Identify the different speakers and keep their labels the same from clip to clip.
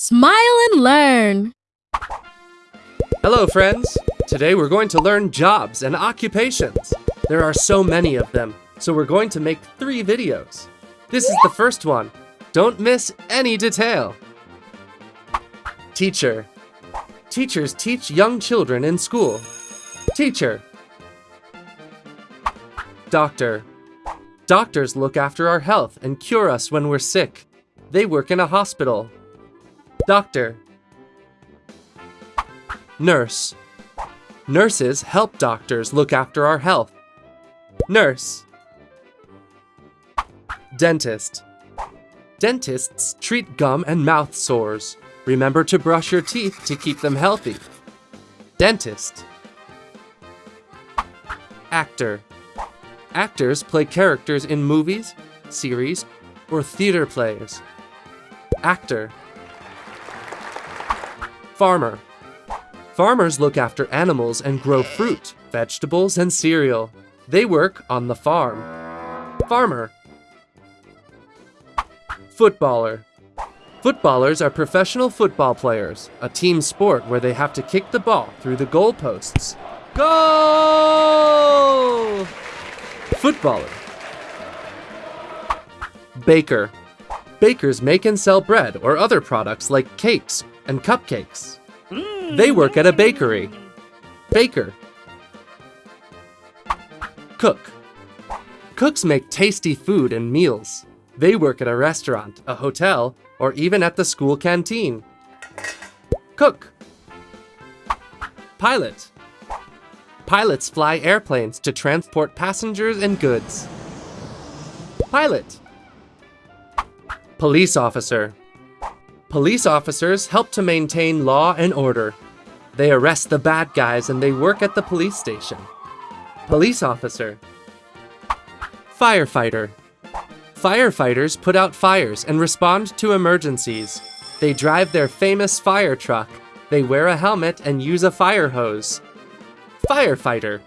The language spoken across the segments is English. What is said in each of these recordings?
Speaker 1: Smile and learn.
Speaker 2: Hello, friends. Today we're going to learn jobs and occupations. There are so many of them, so we're going to make three videos. This is the first one. Don't miss any detail. Teacher. Teachers teach young children in school. Teacher. Doctor. Doctors look after our health and cure us when we're sick. They work in a hospital. Doctor. Nurse. Nurses help doctors look after our health. Nurse. Dentist. Dentists treat gum and mouth sores. Remember to brush your teeth to keep them healthy. Dentist. Actor. Actors play characters in movies, series, or theater plays. Actor. Farmer. Farmers look after animals and grow fruit, vegetables, and cereal. They work on the farm. Farmer. Footballer. Footballers are professional football players, a team sport where they have to kick the ball through the goalposts. Goal! Footballer. Baker. Bakers make and sell bread or other products like cakes and cupcakes. They work at a bakery. Baker. Cook. Cooks make tasty food and meals. They work at a restaurant, a hotel, or even at the school canteen. Cook. Pilot. Pilots fly airplanes to transport passengers and goods. Pilot. Police officer. Police officers help to maintain law and order. They arrest the bad guys and they work at the police station. Police officer. Firefighter. Firefighters put out fires and respond to emergencies. They drive their famous fire truck. They wear a helmet and use a fire hose. Firefighter.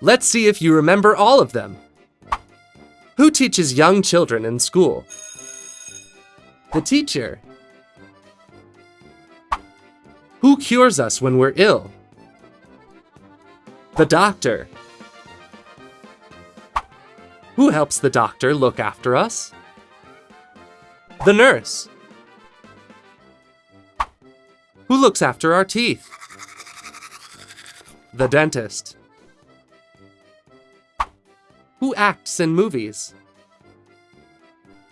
Speaker 2: Let's see if you remember all of them. Who teaches young children in school? The teacher. Who cures us when we're ill? The doctor. Who helps the doctor look after us? The nurse. Who looks after our teeth? The dentist. Who acts in movies?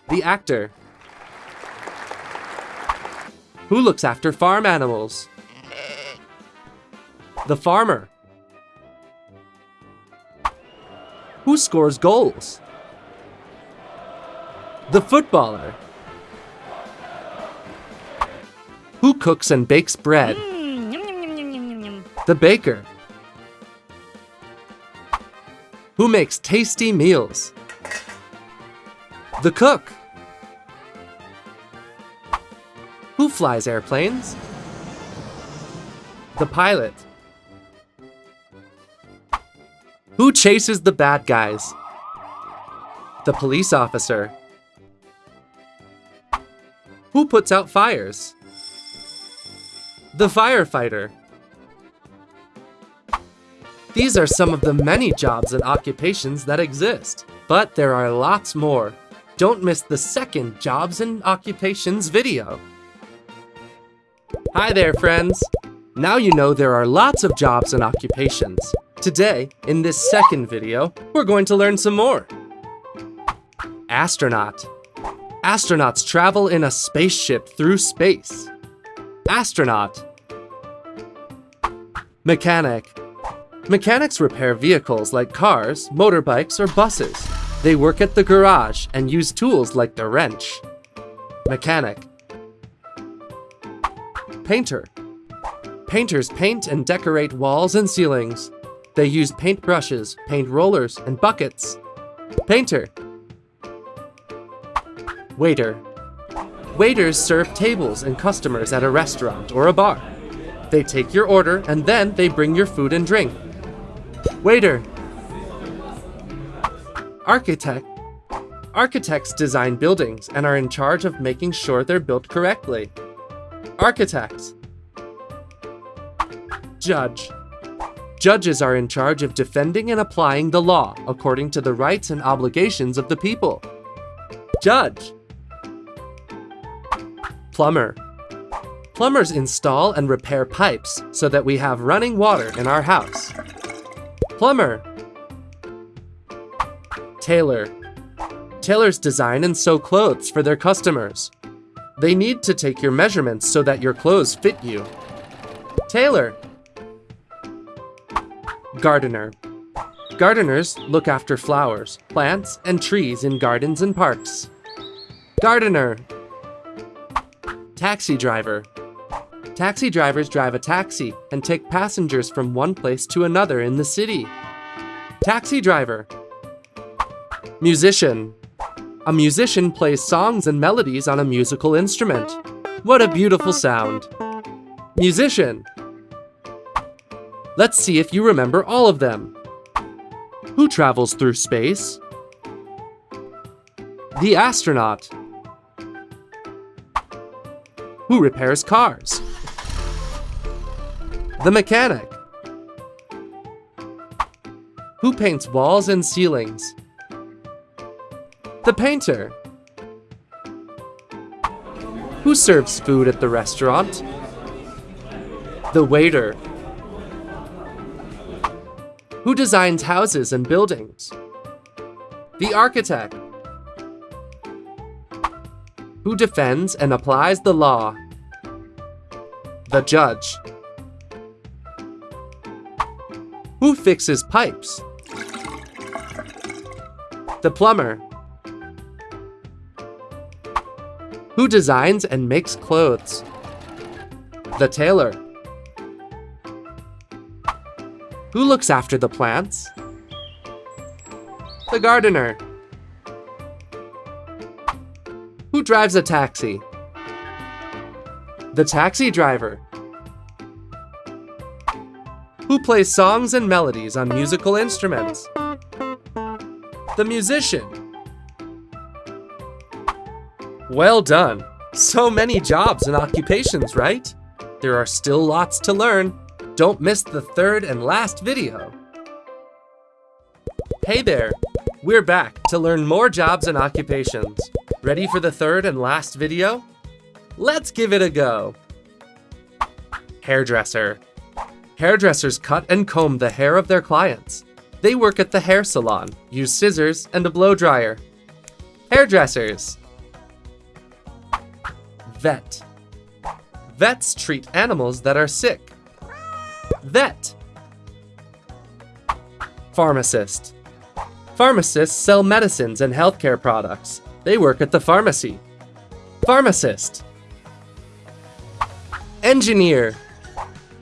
Speaker 2: The actor. Who looks after farm animals? The farmer. Who scores goals? The footballer. Who cooks and bakes bread? The baker. Who makes tasty meals? The cook. Flies airplanes? The pilot. Who chases the bad guys? The police officer. Who puts out fires? The firefighter. These are some of the many jobs and occupations that exist, but there are lots more. Don't miss the second Jobs and Occupations video. Hi there, friends. Now you know there are lots of jobs and occupations. Today, in this second video, we're going to learn some more. Astronaut. Astronauts travel in a spaceship through space. Astronaut. Mechanic. Mechanics repair vehicles like cars, motorbikes, or buses. They work at the garage and use tools like the wrench. Mechanic. Painter. Painters paint and decorate walls and ceilings. They use paint brushes, paint rollers, and buckets. Painter. Waiter. Waiters serve tables and customers at a restaurant or a bar. They take your order and then they bring your food and drink. Waiter. Architect. Architects design buildings and are in charge of making sure they're built correctly. Architects. Judge. Judges are in charge of defending and applying the law according to the rights and obligations of the people. Judge. Plumber. Plumbers install and repair pipes so that we have running water in our house. Plumber. Tailor. Tailors design and sew clothes for their customers. They need to take your measurements so that your clothes fit you. Tailor. Gardener. Gardeners look after flowers, plants, and trees in gardens and parks. Gardener. Taxi driver. Taxi drivers drive a taxi and take passengers from one place to another in the city. Taxi driver. Musician. A musician plays songs and melodies on a musical instrument. What a beautiful sound. Musician. Let's see if you remember all of them. Who travels through space? The astronaut. Who repairs cars? The mechanic. Who paints walls and ceilings? The painter. Who serves food at the restaurant? The waiter. Who designs houses and buildings? The architect. Who defends and applies the law? The judge. Who fixes pipes? The plumber. Who designs and makes clothes? The tailor. Who looks after the plants? The gardener. Who drives a taxi? The taxi driver. Who plays songs and melodies on musical instruments? The musician. Well done! So many jobs and occupations, right? There are still lots to learn. Don't miss the third and last video. Hey there! We're back to learn more jobs and occupations. Ready for the third and last video? Let's give it a go! Hairdresser. Hairdressers cut and comb the hair of their clients. They work at the hair salon, use scissors and a blow dryer. Hairdressers. Vet. Vets treat animals that are sick. Vet. Pharmacist. Pharmacists sell medicines and healthcare products. They work at the pharmacy. Pharmacist. Engineer.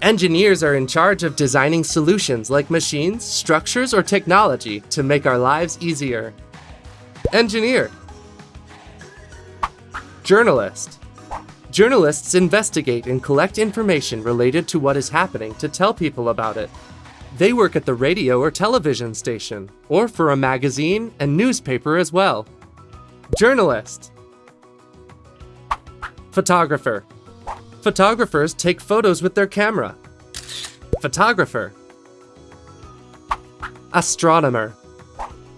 Speaker 2: Engineers are in charge of designing solutions like machines, structures, or technology to make our lives easier. Engineer. Journalist. Journalists investigate and collect information related to what is happening to tell people about it. They work at the radio or television station, or for a magazine and newspaper as well. Journalist. Photographer. Photographers take photos with their camera. Photographer. Astronomer.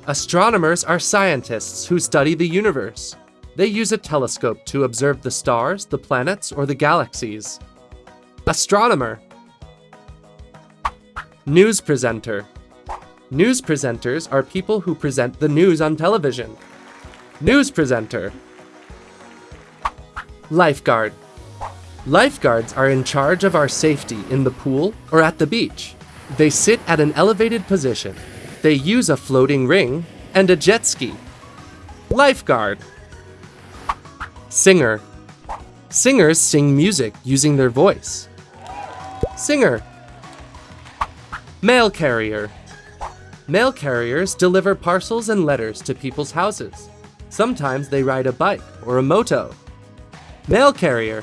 Speaker 2: Astronomers are scientists who study the universe. They use a telescope to observe the stars, the planets, or the galaxies. Astronomer. News presenter. News presenters are people who present the news on television. News presenter. Lifeguard. Lifeguards are in charge of our safety in the pool or at the beach. They sit at an elevated position. They use a floating ring and a jet ski. Lifeguard. Singer. Singers sing music using their voice. Singer. Mail carrier. Mail carriers deliver parcels and letters to people's houses. Sometimes they ride a bike or a moto. Mail carrier.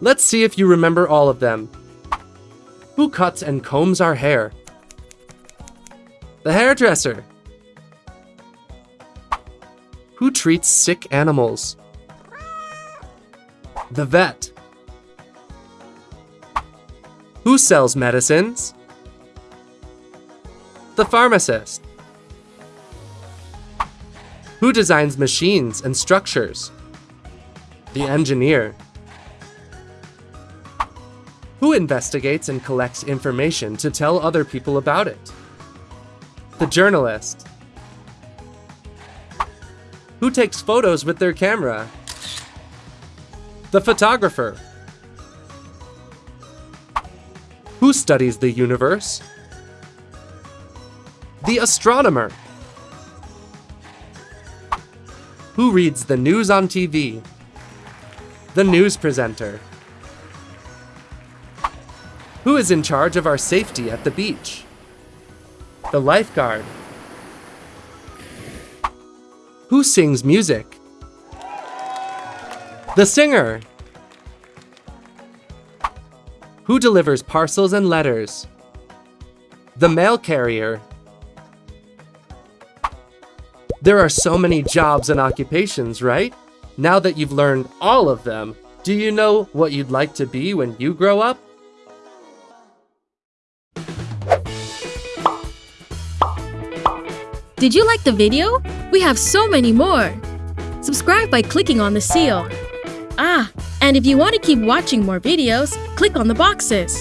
Speaker 2: Let's see if you remember all of them. Who cuts and combs our hair? The hairdresser. Who treats sick animals? The vet. Who sells medicines? The pharmacist. Who designs machines and structures? The engineer. Who investigates and collects information to tell other people about it? The journalist. Who takes photos with their camera? The photographer. Who studies the universe? The astronomer. Who reads the news on TV? The news presenter. Who is in charge of our safety at the beach? The lifeguard. Who sings music? The singer. Who delivers parcels and letters? The mail carrier. There are so many jobs and occupations, right? Now that you've learned all of them, do you know what you'd like to be when you grow up?
Speaker 1: Did you like the video? We have so many more. Subscribe by clicking on the seal. Ah, and if you want to keep watching more videos, click on the boxes.